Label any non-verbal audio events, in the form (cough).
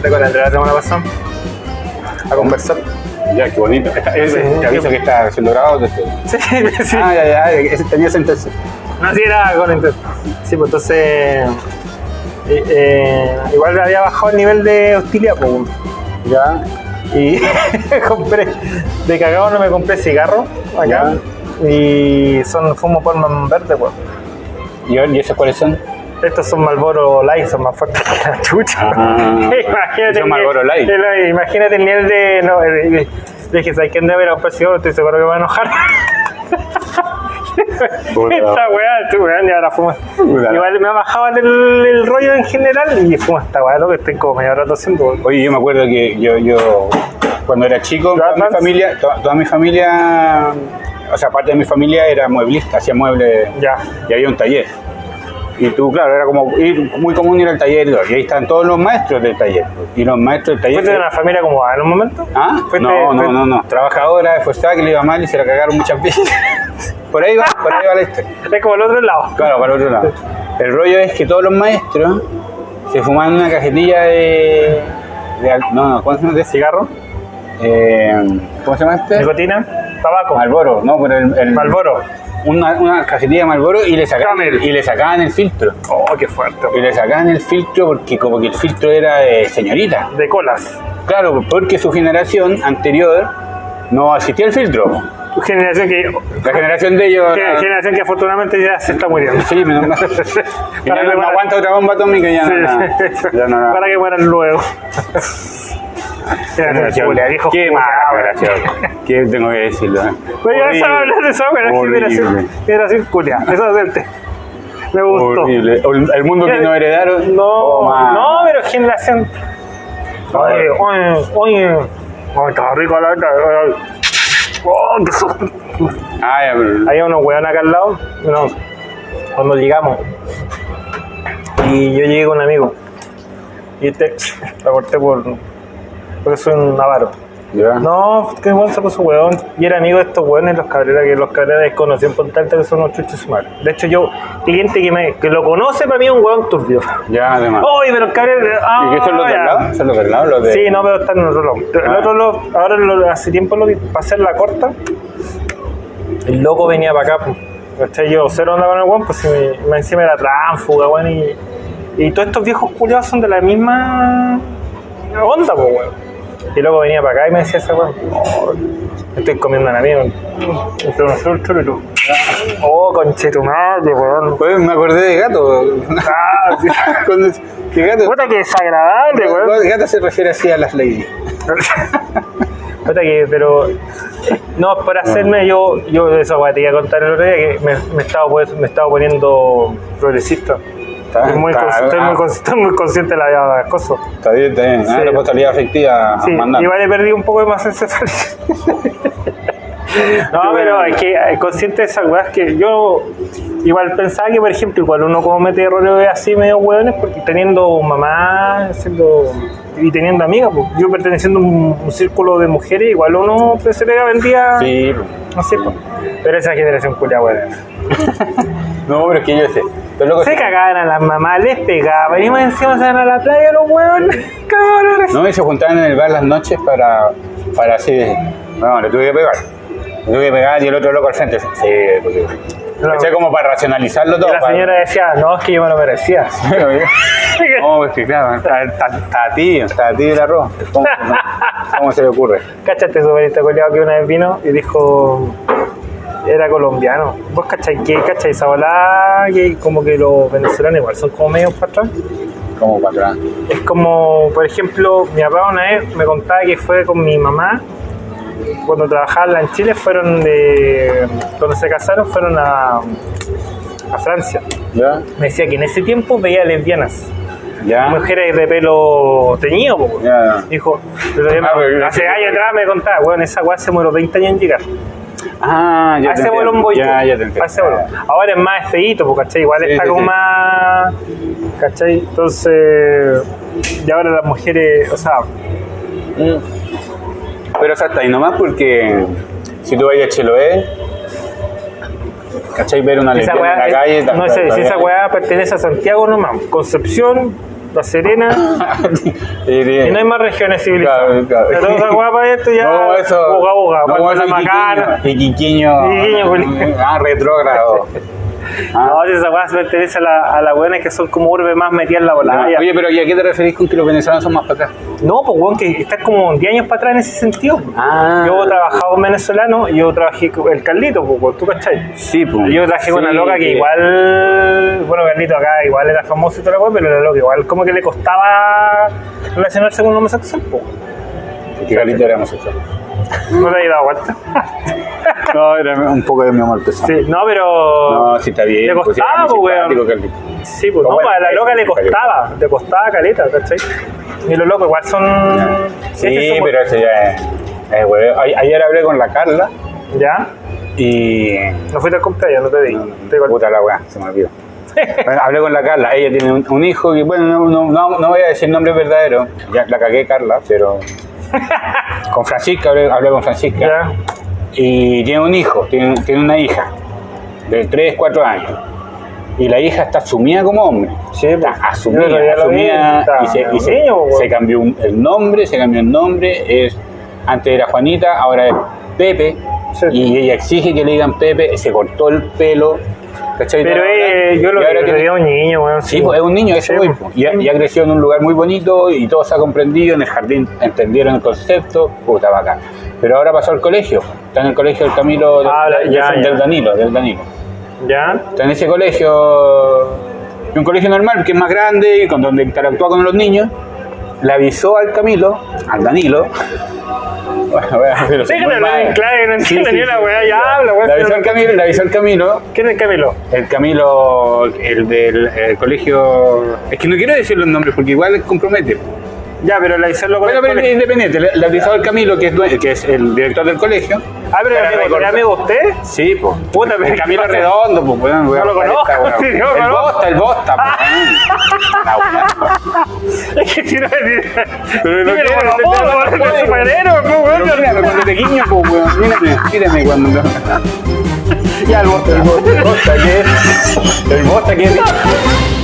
junté con Andrea la semana pasada a conversar. Ya, qué bonito. Esta- es- Sí, te aviso que está desde- Sí, (laughs) sí. Ah, ya, ya, ese tenía sentencia. No, sí, era con inter- Sí, pues entonces. eh, eh, igual había bajado el nivel de hostilidad, pues. Ya, Y (laughs) compré. De cagado no me compré cigarros acá. Y son fumo polman verde, pues. ¿Y, y esos cuáles son? Estos son Marlboro Light, son más fuertes que la chucha. Ah, imagínate, son el Marlboro nivel- Light. el- imagínate el nivel de. No, el- el- dije, ¿sabes quién debe ir a comprar cigarros? Estoy seguro que me va a enojar. Esta weá, esta weá, y ahora fumo. Igual me ha bajado el, el rollo en general y fumo esta weá, lo que estoy como medio rato haciendo. Oye, yo me acuerdo que yo, yo cuando era chico, toda mi familia, to- toda, mi familia, o sea, parte de mi familia era mueblista, hacía muebles Ya. y había un taller. Y tú, claro, era como ir, muy común ir al taller y ahí están todos los maestros del taller. Y los maestros del taller. ¿Fuiste de una familia como en un momento? ¿Ah? Fuiste- No, no, no, no. Trabajadora, esforzada, que le iba mal y se la cagaron muchas veces. (laughs) por ahí va, por ahí va la historia. Es como el otro lado. Claro, para el otro lado. El rollo es que todos los maestros se fumaban una cajetilla de. no, no, ¿cómo se llama? De cigarro. Eh, ¿Cómo se llama este? Nicotina, tabaco, Malboro, no, pero el. el- Malboro. Una, una cajetilla de Malboro y le sacaban Camel. y le sacaban el filtro. Oh, qué fuerte. Y le sacaban el filtro porque como que el filtro era de señorita. De colas. Claro, porque su generación anterior no existía el filtro. Generación que. La generación de ellos. que- generación que afortunadamente ya se está muriendo. Sí, menos mal. (laughs) Ya no, que no aguanta otra bomba atómica ya Sí. no. ya no. Para que mueran luego. (laughs) Viejo Qué mala. ¿Qué tengo que decirlo? eh? Ya sabes hablar de esa generación, generación, culia. Eso es el. Me gustó. Horrible. El mundo que nos heredaron. No, Toma. no, pero generación. Oye, oye, oye. Oh, está rico la verdad. Oh, qué susto. Ya, pero- Había unos weones acá al lado. No, cuando llegamos. Y yo llegué con un amigo. Y este, (laughs) la corté por. Porque soy un avaro. ya. No, qué bueno se puso weón. Y era amigo de estos weones, los cabreras, que los cabreras desconocí en Punta Alta, que son unos chuchos su madre. De hecho, yo, cliente que, me, que lo conoce, para mí es un weón turbio. Ya, además. Oye, pero el cabrón. Ah, ¿Y qué son los ya. lado? ¿Son los del lado? Los de... Sí, no, pero están en otro lado. El Ah. otro lo, ahora lo- hace tiempo lo vi para hacer la corta. El loco venía para acá, pues. Yo cero onda con el weón, pues si me, me encima era tránfuga, weón. Y, y todos estos viejos culiados son de la misma onda, pues, weón. Y loco venía para acá y me decía ese weón, "Oh, estoy comiendo un amigo. Entre unos tú. Oh, conchetumadre, weón. Pues me acordé de gato. (laughs) Ah, sí. Cuando- ¿Qué gato? Puta que desagradable, weón. Gato se refiere así a las leyes. (laughs) Puta que, pero no, por hacerme yo, yo eso weá, te iba a contar el otro día que me, me estaba, pues- me estaba poniendo progresista. Está, Estoy muy, está- cons- estoy, muy, estoy muy consciente de la de las cosas. está bien, está bien. Ah, Sí. responsabilidad afectiva Sí, mandando. igual he perdido un poco de más encefalidad. (laughs) No, pero es que eh, consciente de esas weas que yo igual pensaba que, por ejemplo, igual uno como mete errores así medio hueones, porque teniendo mamá siendo, y teniendo amigas, pues, yo perteneciendo a un, un círculo de mujeres, igual uno pues, se pega vendía, Sí. no sé, pues. pero esa generación culia weón. (laughs) No, pero es que yo sé. Locos Se cagaban a las mamás, les pegaban, y más encima se van a la playa los hueones, cabrones. (laughs) No, y se juntaban en el bar las noches para, para así de, no, le tuve que pegar. Le tuve que pegar y el otro loco al frente. Sí, porque... No. Como para racionalizarlo todo. Y la para- señora decía, no, es que yo me lo merecía. (laughs) No, (laughs) es que claro, está, está, está tibio, está tibio el arroz. ¿Cómo, cómo se le ocurre? Cáchate, superista coleado que una vez vino y dijo, era colombiano. ¿Vos cachai qué? ¿Cachai esa? Que como que los venezolanos igual son como medio para atrás. Como para atrás. Es como, por ejemplo, mi papá una vez me contaba que fue con mi mamá, cuando trabajaban en Chile, fueron de, cuando se casaron, fueron a, a Francia. ¿Ya? Me decía que en ese tiempo veía lesbianas, ¿Ya? mujeres de pelo teñido, po. Ya. Dijo, pero yo me- Ah, hace años atrás me contaba, weón, esa weá se muero 20 años en llegar. Ah, ya A ese entiendo. bolón voy yo. Ya, ya te entiendo. A ese. Ahora es más feíto, porque ¿cachai? Igual Sí, está sí, como sí. más. ¿cachai? Entonces. Y ahora las mujeres, o sea, Mm. Pero o sea, hasta ahí nomás porque si tú vas a Chiloé, ¿cachai? Ver una lesbiana en weá. la calle. no sé si esa weá pertenece a Santiago nomás. Concepción, La Serena. (laughs) Y no hay más regiones civilizadas. claro. Pero guapa esto ya. No, eso. Uga, uga, no, Puerto eso La Macana. Iquiqueño. Iquiqueño, Juli. Ah, retrógrado. (laughs) Ah. No, si esa weá se pertenece a la, a la buena que son como urbe más metidas en la volada. Oye, pero ¿y a qué te referís con que los venezolanos son más para acá? No, pues weón, que estás como 10 años para atrás en ese sentido. Ah. Yo trabajaba con venezolano y yo trabajé con el Carlito, pues, ¿tú cachai? Sí, pues. Yo trabajé con una loca que igual, bueno, Carlito acá igual era famoso y toda la weá, pero la loca igual como que le costaba relacionarse con un homosexual, pues. Que Carlito era homosexual. No te has dado cuenta. (laughs) No, era un poco de mi amor pesado. Sí, no, pero. No, sí está bien. Le pues, sí, costaba, pues, weón. Sí, pues No, a la loca le costaba, le costaba caleta, ¿cachai? Y los locos igual son. Sí, es que son- pero ese ya es. A- Ayer hablé con la Carla ¿Ya? y. No fuiste al cumpleaños, no te di. Puta la weá, se me olvidó. Bueno, hablé con la Carla, ella tiene un, un hijo que, bueno, no, no, no, no voy a decir nombre verdadero, ya la cagué Carla, pero. (laughs) con Francisca, hablé, hablé con Francisca. ¿Ya? Y tiene un hijo, tiene, tiene una hija de 3, 4 años. Y la hija está asumida como hombre. Sí, Está asumida, asumida. y se, y un se- niño, se cambió un- el nombre, se cambió el nombre. Es, antes era Juanita, ahora es Pepe. Sí. Y ella exige que le digan Pepe, se cortó el pelo. ¿Cachai? Pero eh, yo lo ahora que un niño, weón. Sí, pues, es un niño, eso Sí, pues. y, ha, y ha crecido en un lugar muy bonito y todo se ha comprendido, en el jardín entendieron el concepto, puta bacán. Pero ahora pasó al colegio, está en el colegio del Camilo, del, Ah, del- ya, del ya. Danilo, del Danilo. ¿Ya? Está en ese colegio, un colegio normal que es más grande y con donde interactúa con los niños, le avisó al Camilo, al Danilo, bueno, bueno, pero Sí, soy que muy no habla mal. en clave, no Sí, entiende sí, ni una sí. weá, ya habla, weón. Le avisó al Camilo, le avisó al Camilo ¿Quién es Camilo? el Camilo, el del el colegio. Es que no quiero decir los nombres porque igual compromete. Ya, pero la hice loco. Bueno, pero es independiente. Le, le avisó al Camilo, que es, due- que es el director del colegio. Ah, pero Para era amigo, recordar. ¿era amigo usted? Sí, pues. Puta, pero El Camilo ¿qué pasa? Redondo, pues, weón. weón, lo conozco, esta, weón. sí, lo El conozco. Bosta, el Bosta, pues. La weón. Es que si no decir. Pero no Dímelo quiero, por no favor, quiero, weón, no es puedo. superhéroe, pues, weón. Pero mírame cuando te guiño, pues, weón. Mírame, mírame cuando. Ya, el bote. El Bosta, ¿qué es? El Bosta, ¿qué es?